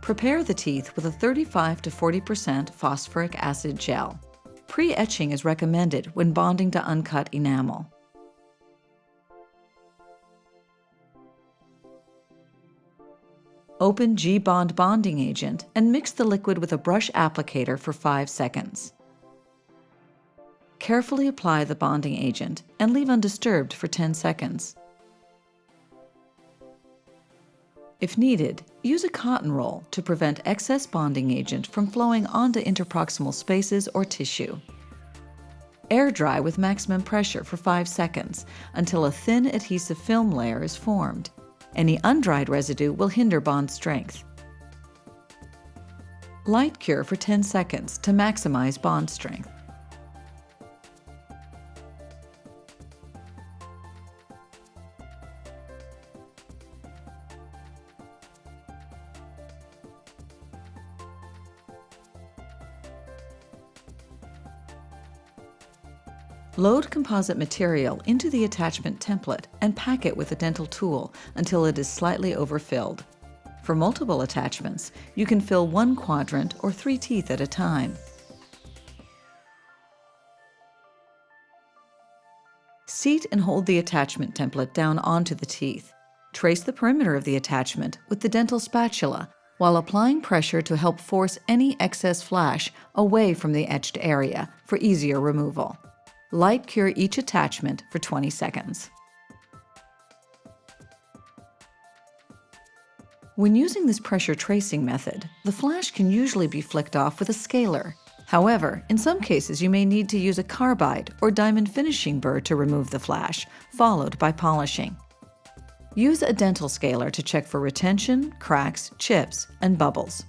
Prepare the teeth with a 35 to 40% phosphoric acid gel. Pre-etching is recommended when bonding to uncut enamel. Open G-Bond bonding agent and mix the liquid with a brush applicator for 5 seconds. Carefully apply the bonding agent and leave undisturbed for 10 seconds. If needed, use a cotton roll to prevent excess bonding agent from flowing onto interproximal spaces or tissue. Air dry with maximum pressure for 5 seconds until a thin adhesive film layer is formed. Any undried residue will hinder bond strength. Light cure for 10 seconds to maximize bond strength. Load composite material into the attachment template and pack it with a dental tool until it is slightly overfilled. For multiple attachments, you can fill one quadrant or three teeth at a time. Seat and hold the attachment template down onto the teeth. Trace the perimeter of the attachment with the dental spatula while applying pressure to help force any excess flash away from the etched area for easier removal. Light cure each attachment for 20 seconds. When using this pressure tracing method, the flash can usually be flicked off with a scaler. However, in some cases you may need to use a carbide or diamond finishing burr to remove the flash, followed by polishing. Use a dental scaler to check for retention, cracks, chips, and bubbles.